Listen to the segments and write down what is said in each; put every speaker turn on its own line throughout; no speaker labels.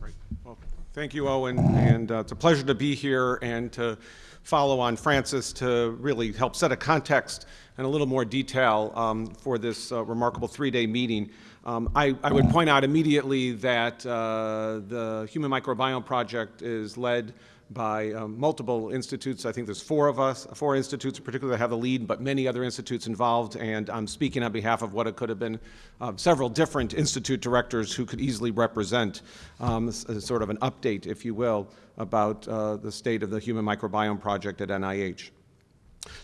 Great. Well, thank you, Owen, and uh, it's a pleasure to be here and to follow on Francis to really help set a context and a little more detail um, for this uh, remarkable three-day meeting. Um, I, I, would point out immediately that uh, the Human Microbiome Project is led by um, multiple institutes. I think there's four of us, four institutes in particular that have the lead, but many other institutes involved. And I'm speaking on behalf of what it could have been uh, several different institute directors who could easily represent um, sort of an update, if you will, about uh, the state of the Human Microbiome Project at NIH.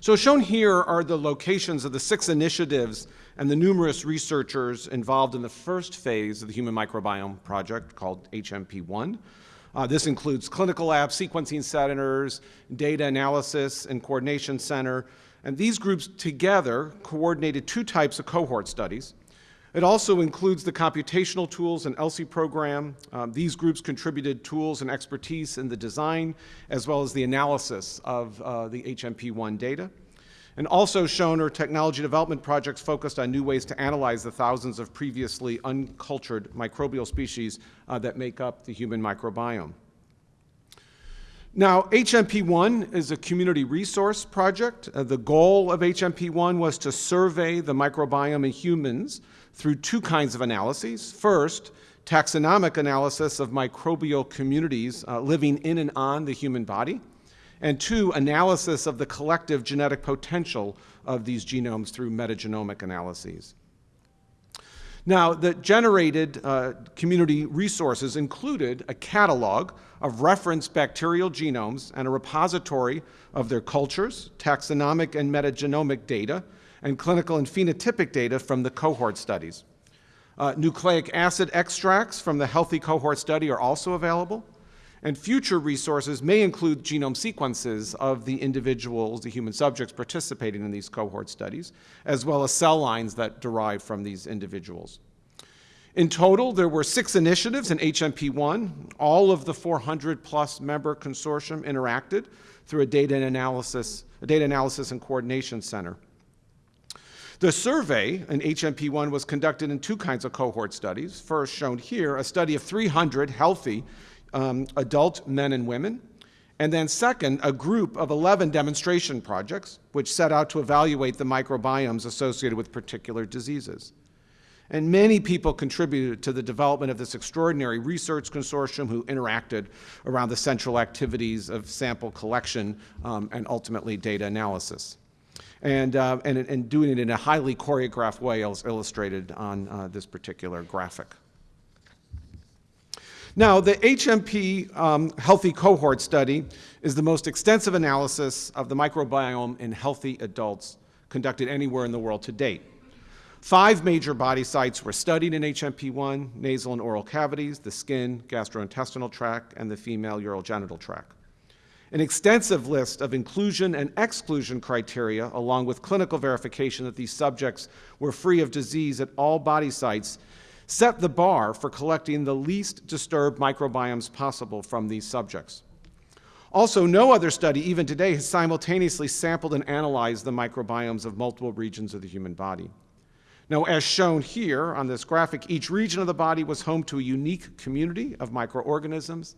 So shown here are the locations of the six initiatives and the numerous researchers involved in the first phase of the Human Microbiome Project called HMP1. Uh, this includes clinical lab sequencing centers, data analysis and coordination center, and these groups together coordinated two types of cohort studies. It also includes the computational tools and ELSI program. Um, these groups contributed tools and expertise in the design as well as the analysis of uh, the HMP1 data. And also shown are technology development projects focused on new ways to analyze the thousands of previously uncultured microbial species uh, that make up the human microbiome. Now, HMP1 is a community resource project. Uh, the goal of HMP1 was to survey the microbiome in humans through two kinds of analyses. First, taxonomic analysis of microbial communities uh, living in and on the human body and two, analysis of the collective genetic potential of these genomes through metagenomic analyses. Now, the generated uh, community resources included a catalog of reference bacterial genomes and a repository of their cultures, taxonomic and metagenomic data, and clinical and phenotypic data from the cohort studies. Uh, nucleic acid extracts from the healthy cohort study are also available, and future resources may include genome sequences of the individuals, the human subjects participating in these cohort studies, as well as cell lines that derive from these individuals. In total, there were six initiatives in HMP1. All of the 400 plus member consortium interacted through a data analysis, a data analysis and coordination center. The survey in HMP1 was conducted in two kinds of cohort studies. First, shown here, a study of 300 healthy um, adult men and women. And then second, a group of 11 demonstration projects which set out to evaluate the microbiomes associated with particular diseases. And many people contributed to the development of this extraordinary research consortium who interacted around the central activities of sample collection um, and ultimately data analysis. And, uh, and, and, doing it in a highly choreographed way as illustrated on uh, this particular graphic. Now, the HMP um, Healthy Cohort Study is the most extensive analysis of the microbiome in healthy adults conducted anywhere in the world to date. Five major body sites were studied in HMP1, nasal and oral cavities, the skin, gastrointestinal tract, and the female urogenital tract. An extensive list of inclusion and exclusion criteria, along with clinical verification that these subjects were free of disease at all body sites, set the bar for collecting the least disturbed microbiomes possible from these subjects. Also, no other study, even today, has simultaneously sampled and analyzed the microbiomes of multiple regions of the human body. Now, as shown here on this graphic, each region of the body was home to a unique community of microorganisms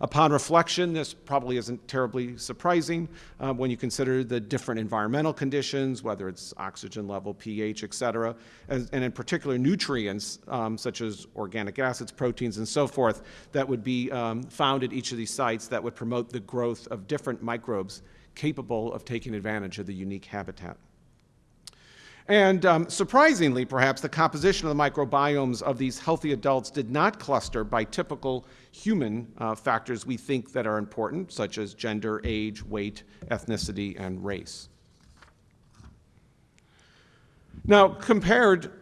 Upon reflection, this probably isn't terribly surprising uh, when you consider the different environmental conditions, whether it's oxygen level, pH, et cetera, and, and in particular nutrients um, such as organic acids, proteins, and so forth that would be um, found at each of these sites that would promote the growth of different microbes capable of taking advantage of the unique habitat. And um, surprisingly, perhaps, the composition of the microbiomes of these healthy adults did not cluster by typical human uh, factors we think that are important, such as gender, age, weight, ethnicity, and race. Now, compared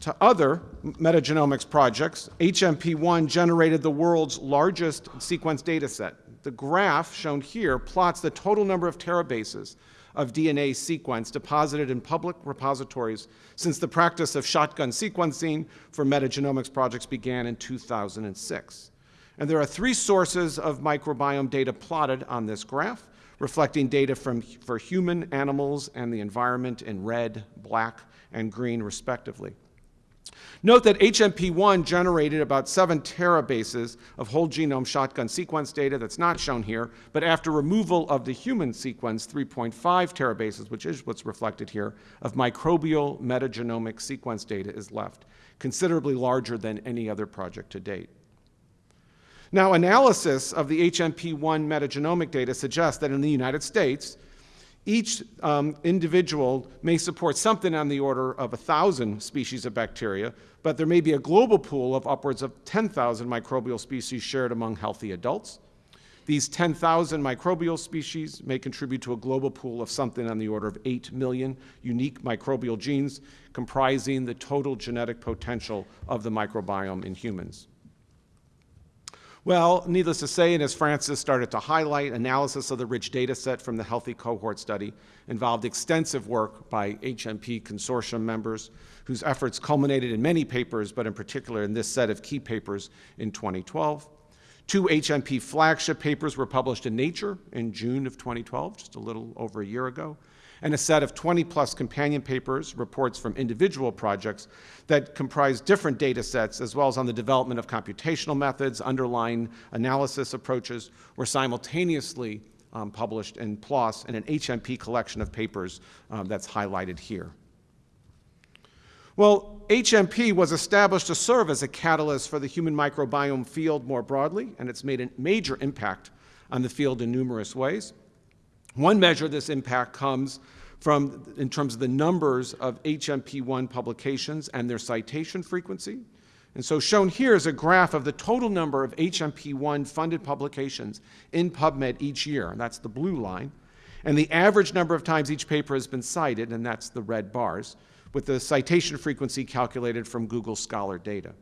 to other metagenomics projects, HMP1 generated the world's largest sequence data set. The graph shown here plots the total number of terabases of DNA sequence deposited in public repositories since the practice of shotgun sequencing for metagenomics projects began in 2006. And there are three sources of microbiome data plotted on this graph, reflecting data from, for human, animals, and the environment in red, black, and green, respectively. Note that HMP1 generated about 7 terabases of whole genome shotgun sequence data that's not shown here, but after removal of the human sequence, 3.5 terabases, which is what's reflected here, of microbial metagenomic sequence data is left, considerably larger than any other project to date. Now, analysis of the HMP1 metagenomic data suggests that in the United States, each um, individual may support something on the order of 1,000 species of bacteria, but there may be a global pool of upwards of 10,000 microbial species shared among healthy adults. These 10,000 microbial species may contribute to a global pool of something on the order of 8 million unique microbial genes comprising the total genetic potential of the microbiome in humans. Well, needless to say, and as Francis started to highlight, analysis of the rich data set from the Healthy Cohort Study involved extensive work by HMP consortium members whose efforts culminated in many papers, but in particular in this set of key papers in 2012. Two HMP flagship papers were published in Nature in June of 2012, just a little over a year ago, and a set of 20 plus companion papers, reports from individual projects that comprise different data sets, as well as on the development of computational methods, underlying analysis approaches, were simultaneously um, published in PLOS and an HMP collection of papers um, that's highlighted here. Well, HMP was established to serve as a catalyst for the human microbiome field more broadly, and it's made a major impact on the field in numerous ways. One measure of this impact comes from, in terms of the numbers of HMP1 publications and their citation frequency. And so shown here is a graph of the total number of HMP1 funded publications in PubMed each year, and that's the blue line, and the average number of times each paper has been cited, and that's the red bars, with the citation frequency calculated from Google Scholar data.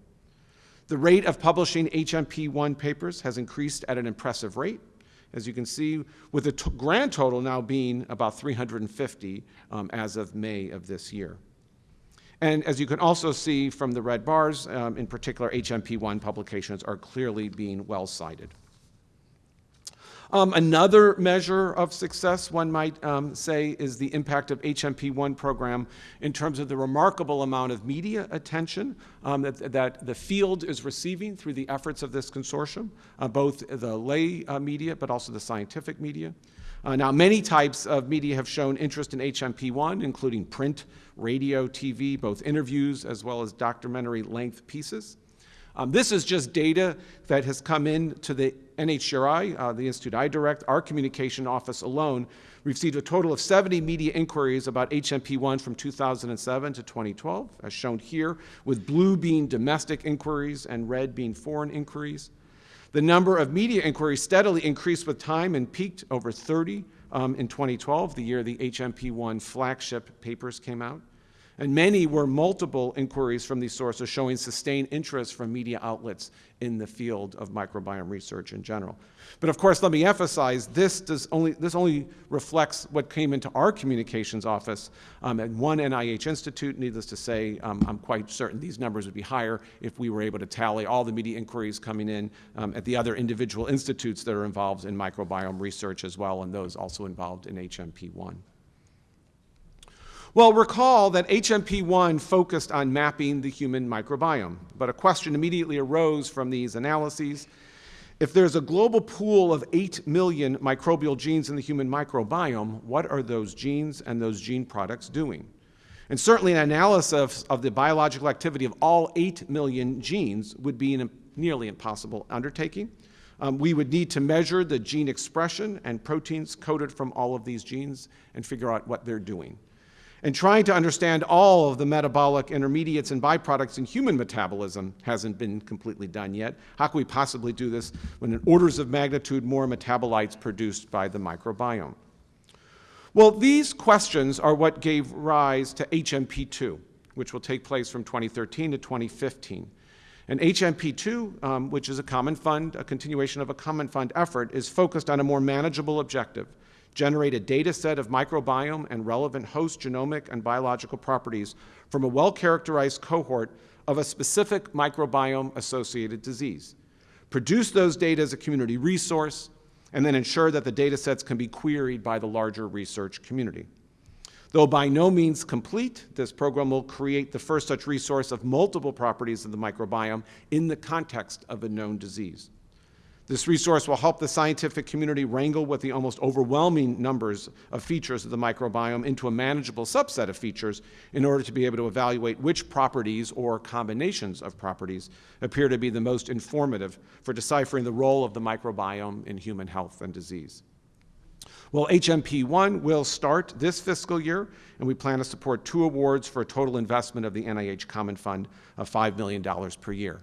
The rate of publishing HMP1 papers has increased at an impressive rate, as you can see, with the grand total now being about 350 um, as of May of this year. And as you can also see from the red bars, um, in particular, HMP1 publications are clearly being well cited. Um, another measure of success, one might um, say, is the impact of HMP1 program in terms of the remarkable amount of media attention um, that, that, the field is receiving through the efforts of this consortium, uh, both the lay uh, media but also the scientific media. Uh, now, many types of media have shown interest in HMP1, including print, radio, TV, both interviews as well as documentary length pieces. Um, this is just data that has come in to the NHGRI, uh, the institute I direct, our communication office alone received a total of 70 media inquiries about HMP1 from 2007 to 2012, as shown here, with blue being domestic inquiries and red being foreign inquiries. The number of media inquiries steadily increased with time and peaked over 30 um, in 2012, the year the HMP1 flagship papers came out. And many were multiple inquiries from these sources showing sustained interest from media outlets in the field of microbiome research in general. But of course, let me emphasize, this, does only, this only reflects what came into our communications office um, at one NIH institute. Needless to say, um, I'm quite certain these numbers would be higher if we were able to tally all the media inquiries coming in um, at the other individual institutes that are involved in microbiome research as well, and those also involved in HMP1. Well, recall that HMP1 focused on mapping the human microbiome, but a question immediately arose from these analyses. If there's a global pool of 8 million microbial genes in the human microbiome, what are those genes and those gene products doing? And certainly an analysis of the biological activity of all 8 million genes would be a nearly impossible undertaking. Um, we would need to measure the gene expression and proteins coded from all of these genes and figure out what they're doing. And trying to understand all of the metabolic intermediates and byproducts in human metabolism hasn't been completely done yet. How can we possibly do this when in orders of magnitude more metabolites produced by the microbiome? Well, these questions are what gave rise to HMP2, which will take place from 2013 to 2015. And HMP2, um, which is a common fund, a continuation of a common fund effort, is focused on a more manageable objective generate a data set of microbiome and relevant host genomic and biological properties from a well-characterized cohort of a specific microbiome-associated disease. Produce those data as a community resource, and then ensure that the data sets can be queried by the larger research community. Though by no means complete, this program will create the first such resource of multiple properties of the microbiome in the context of a known disease. This resource will help the scientific community wrangle with the almost overwhelming numbers of features of the microbiome into a manageable subset of features in order to be able to evaluate which properties or combinations of properties appear to be the most informative for deciphering the role of the microbiome in human health and disease. Well, HMP1 will start this fiscal year, and we plan to support two awards for a total investment of the NIH Common Fund of $5 million per year.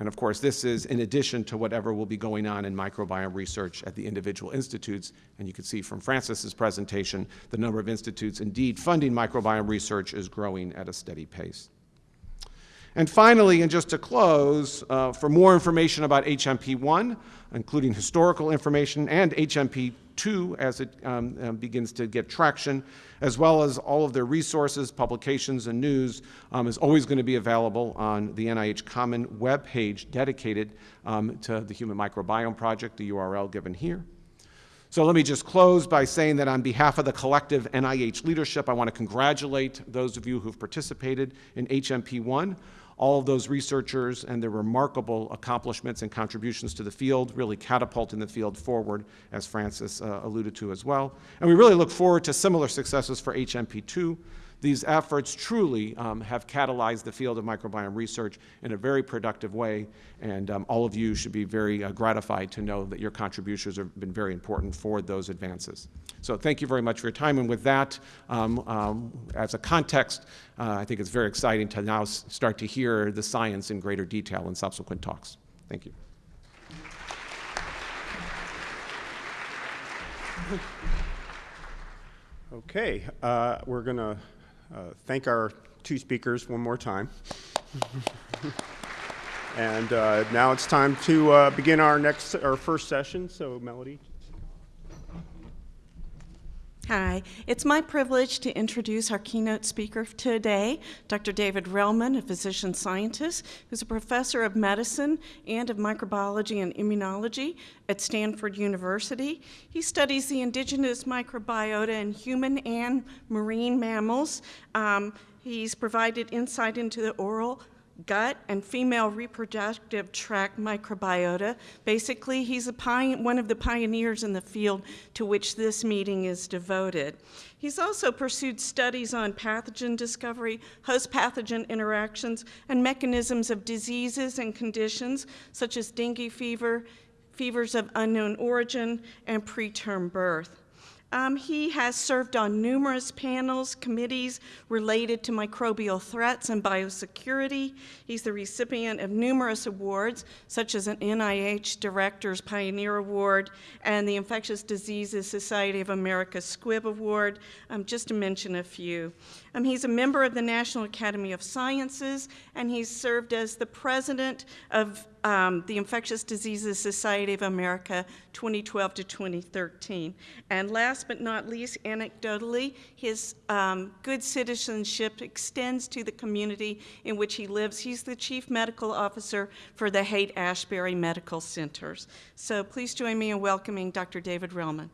And of course, this is in addition to whatever will be going on in microbiome research at the individual institutes. And you can see from Francis's presentation, the number of institutes indeed funding microbiome research is growing at a steady pace. And finally, and just to close, uh, for more information about HMP1, including historical information, and HMP2 as it um, um, begins to get traction, as well as all of their resources, publications, and news, um, is always going to be available on the NIH Common web page dedicated um, to the Human Microbiome Project, the URL given here. So let me just close by saying that on behalf of the collective NIH leadership, I want to congratulate those of you who've participated in HMP1 all of those researchers and their remarkable accomplishments and contributions to the field, really catapulting the field forward, as Francis uh, alluded to as well. And we really look forward to similar successes for HMP2. These efforts truly um, have catalyzed the field of microbiome research in a very productive way, and um, all of you should be very uh, gratified to know that your contributions have been very important for those advances. So thank you very much for your time, and with that, um, um as a context, uh, I think it's very exciting to now start to hear the science in greater detail in subsequent talks. Thank you.
Okay, uh, we're going to uh, thank our two speakers one more time. and uh, now it's time to uh, begin our next, our first session. So, Melody.
Hi, it's my privilege to introduce our keynote speaker today, Dr. David Relman, a physician scientist who's a professor of medicine and of microbiology and immunology at Stanford University. He studies the indigenous microbiota in human and marine mammals. Um, he's provided insight into the oral gut and female reproductive tract microbiota. Basically, he's one of the pioneers in the field to which this meeting is devoted. He's also pursued studies on pathogen discovery, host pathogen interactions, and mechanisms of diseases and conditions such as dengue fever, fevers of unknown origin, and preterm birth. Um, he has served on numerous panels, committees related to microbial threats and biosecurity. He's the recipient of numerous awards, such as an NIH Director's Pioneer Award and the Infectious Diseases Society of America Squibb Award, um, just to mention a few. Um, he's a member of the National Academy of Sciences, and he's served as the president of um, the Infectious Diseases Society of America 2012 to 2013. And last but not least, anecdotally, his um, good citizenship extends to the community in which he lives. He's the chief medical officer for the Haight Ashbury Medical Centers. So please join me in welcoming Dr. David Relman.